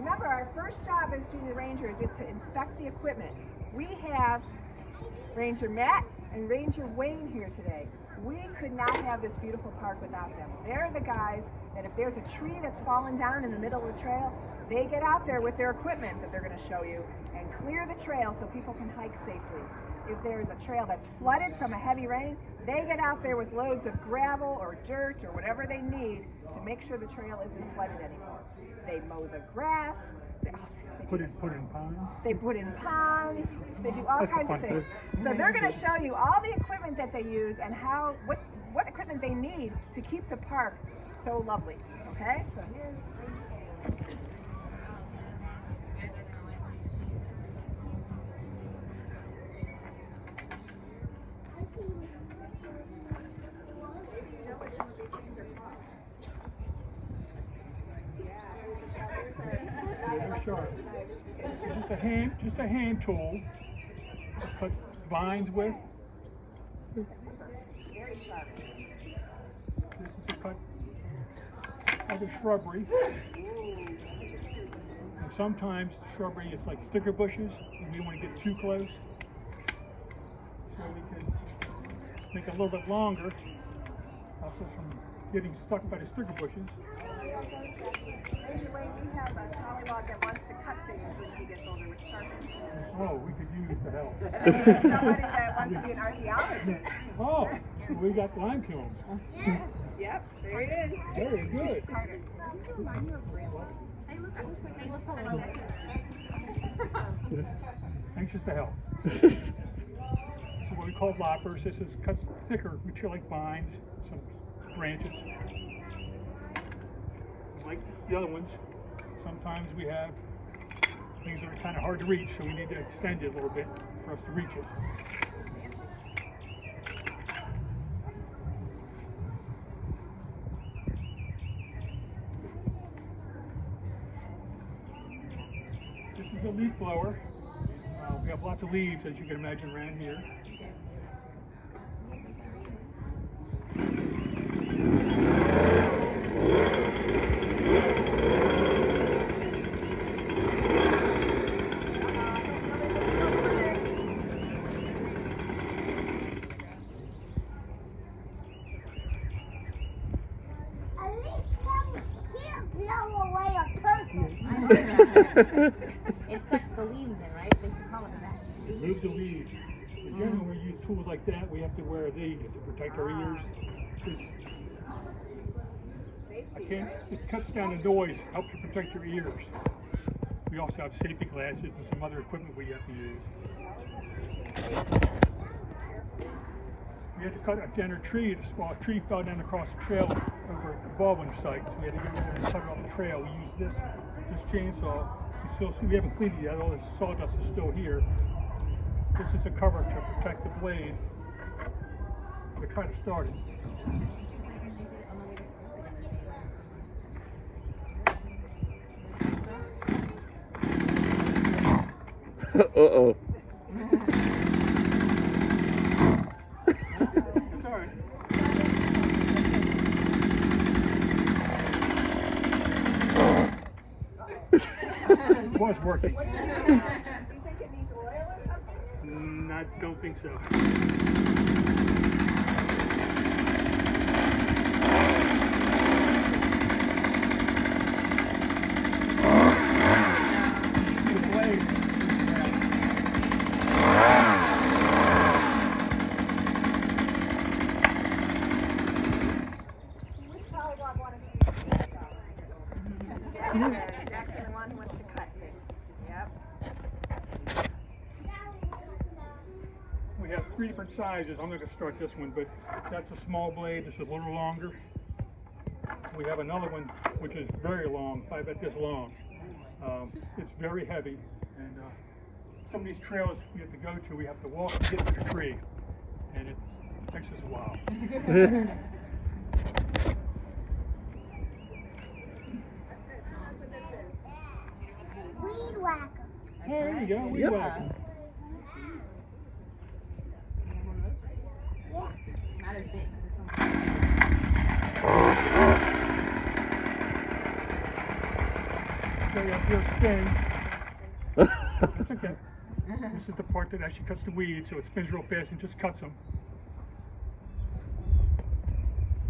Remember, our first job as junior rangers is to inspect the equipment. We have Ranger Matt and Ranger Wayne here today. We could not have this beautiful park without them. They're the guys that if there's a tree that's fallen down in the middle of the trail, they get out there with their equipment that they're going to show you clear the trail so people can hike safely. If there's a trail that's flooded from a heavy rain, they get out there with loads of gravel or dirt or whatever they need to make sure the trail isn't flooded anymore. They mow the grass. They, they Put in, put in ponds. they put in ponds. They do all That's kinds of things. So they're going to show you all the equipment that they use and how what what equipment they need to keep the park so lovely. Okay. So here's. Maybe you know what some of these things are called. Yeah, here's a shovel. Yeah, they're sharp. Just a hand, just a hand tool. to Cut vines with. This is to cut other shrubbery. And sometimes shrubbery is like sticker bushes, and we don't want to get too close. So we can make it a little bit longer. Us from getting stuck by the sticker bushes. Ranger Wayne, we have a polywog that wants to cut things when he gets older with sharp instruments. Oh, we could use the help. Somebody that wants to be an archaeologist. Oh, we got lime kilns. Yep, there it is. Very good. Carter. Remind you of Grandma? Hey, look, it looks like they look kind of Anxious to help. So what we call loppers, this is cut thicker material like vines, some branches. Like the other ones, sometimes we have things that are kind of hard to reach, so we need to extend it a little bit for us to reach it. This is a leaf blower. Uh, we have lots of leaves, as you can imagine, around here. At least you can't blow away a person. It sucks the leaves in, right? They should call it that. Remove the leaves. But generally, when we use tools like that, we have to wear these to protect our ah. ears. This, I can't, right? this cuts down the noise, helps you protect your ears. We also have safety glasses and some other equipment we have to use. We had to cut a dead tree, this well, a tree fell down across the trail over at the Baldwin site, so we had to go there and cut it off the trail. We used this, this chainsaw. You still see, we haven't cleaned it yet, all this sawdust is still here. This is a cover to protect the blade. We try to start it. Uh-oh. It's all right. It was working. Do you think? Do you think it needs oil or something? Mm, I don't think so. The blade. Which polywog wanted to use the chainsaw? Jackson. Jackson, the one who wants to cut things. Yep. We have three different sizes. I'm going to start this one, but that's a small blade. This is a little longer. We have another one which is very long, I bet this long. Um, it's very heavy, and uh, some of these trails we have to go to, we have to walk to get to the tree, and it takes us a while. That's it. Who knows what this is? Weed whacker. There you go. We Yep. whack 'em. Not as big. This one's- say up. That's okay. This is the part that actually cuts the weeds, so it spins real fast and just cuts them.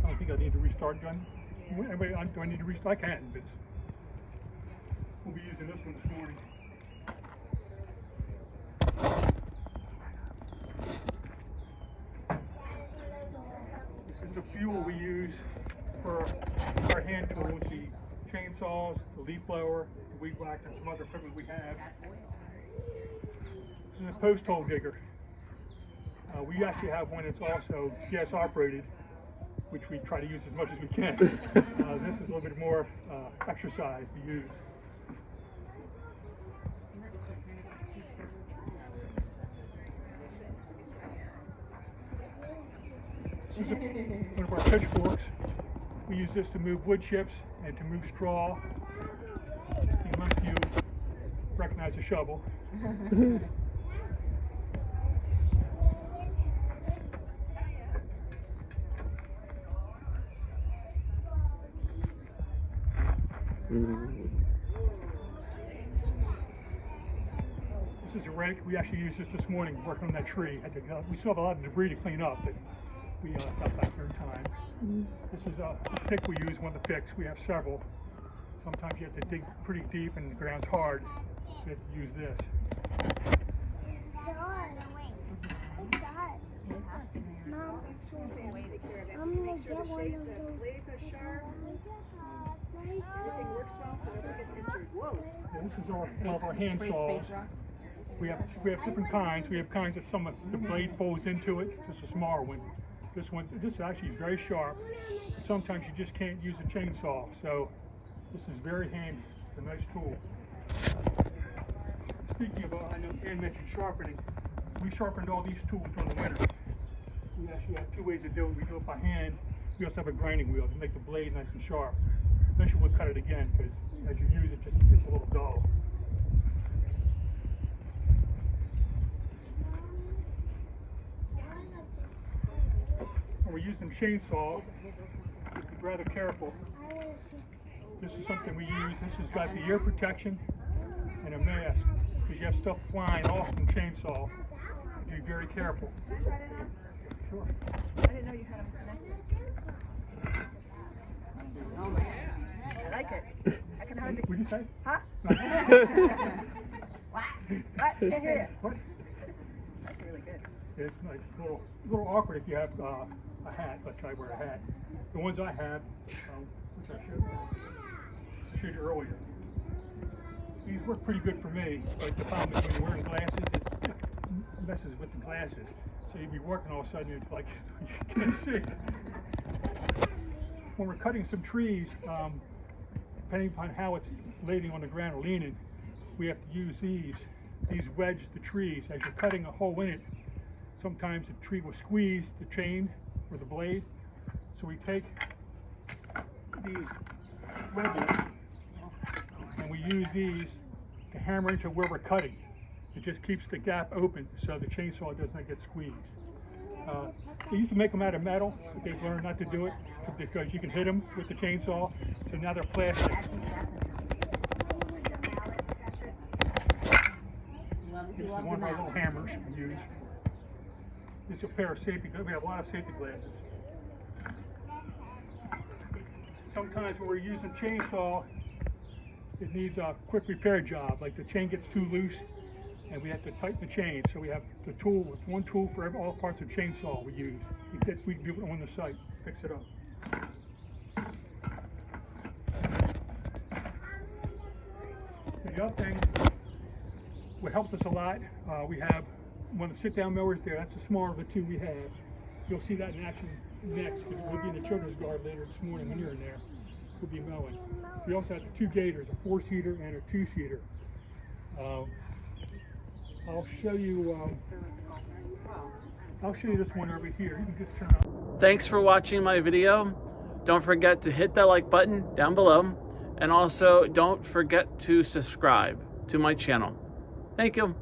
I don't think I need to restart gun. Anyway, I- do I need to restart? I can, but we'll be using this one this morning. This is the fuel we use for our hand tools, the chainsaws, the leaf blower, the weed whacker, and some other equipment we have. This is a post hole digger. Uh, we actually have one that's also gas operated, which we try to use as much as we can. uh, this is a little bit more uh, exercise to use. This is one of our pitchforks. We use this to move wood chips and to move straw. Unless you recognize a shovel. This is a rake. We actually used this this morning working on that tree. Uh, we still have a lot of debris to clean up, but we uh, got back here in time. This is a, a pick we use, one of the picks. We have several. Sometimes you have to dig pretty deep and the ground's hard, so you have to use this. Mom, These tools they have to take care of. They have I'm gonna get one of the those. blades are sharp, everything works well so nobody gets injured. Whoa. Yeah, this is our, one of our hand saws. We have we have different kinds. We have kinds that some of the blade folds into it. This is a smaller one. This one, this is actually very sharp. Sometimes you just can't use a chainsaw, so this is very handy. It's a nice tool. Speaking of, uh, I know Ann mentioned sharpening. We sharpened all these tools during the winter. We actually have two ways to do it. We do it by hand. We also have a grinding wheel to make the blade nice and sharp. Eventually we'll cut it again because as you use it, just gets a little dull. When we're using chainsaw, be rather careful. This is something we use. This has got the ear protection and a mask because you have stuff flying off from chainsaw. Be very careful. I try that on? Sure. I didn't know you had them connected. I like it. I can hardly. What did you say? Huh? What? What? Can't hear you. What? That's really good. It's nice. A little, a little awkward if you have uh, a hat. Let's try to wear a hat. The ones I have, um, which I showed, showed you earlier, these work pretty good for me. But the problem is when you're wearing glasses, it it messes with the glasses. So you'd be working all of a sudden, it's like you can't see. When we're cutting some trees, um, depending upon how it's laying on the ground or leaning, we have to use these. These wedge the trees. As you're cutting a hole in it, sometimes the tree will squeeze the chain or the blade. So we take these wedges and we use these to hammer into where we're cutting. It just keeps the gap open so the chainsaw does not get squeezed. Uh, they used to make them out of metal, but they've learned not to do it because you can hit them with the chainsaw. So now they're plastic. That's, that's he loves, he This is loves one of our little hammers we use. Is a pair of safety. We have a lot of safety glasses. Sometimes when we're using chainsaw, it needs a quick repair job. Like the chain gets too loose and we have to tighten the chain. So we have the tool, it's one tool for all parts of chainsaw we use. We get, we do it on the site, fix it up. The other thing, what helps us a lot, uh, we have of the sit-down mowers there. That's the smaller of the two we have. You'll see that in action next because we'll be in the children's guard later this morning when you're in there. We'll be mowing. We also have the two gators, a four-seater and a two-seater. Um, I'll show you. Um, I'll show you this one over here. Thanks for watching my video. Don't forget to hit that like button down below. And also don't forget to subscribe to my channel. Thank you.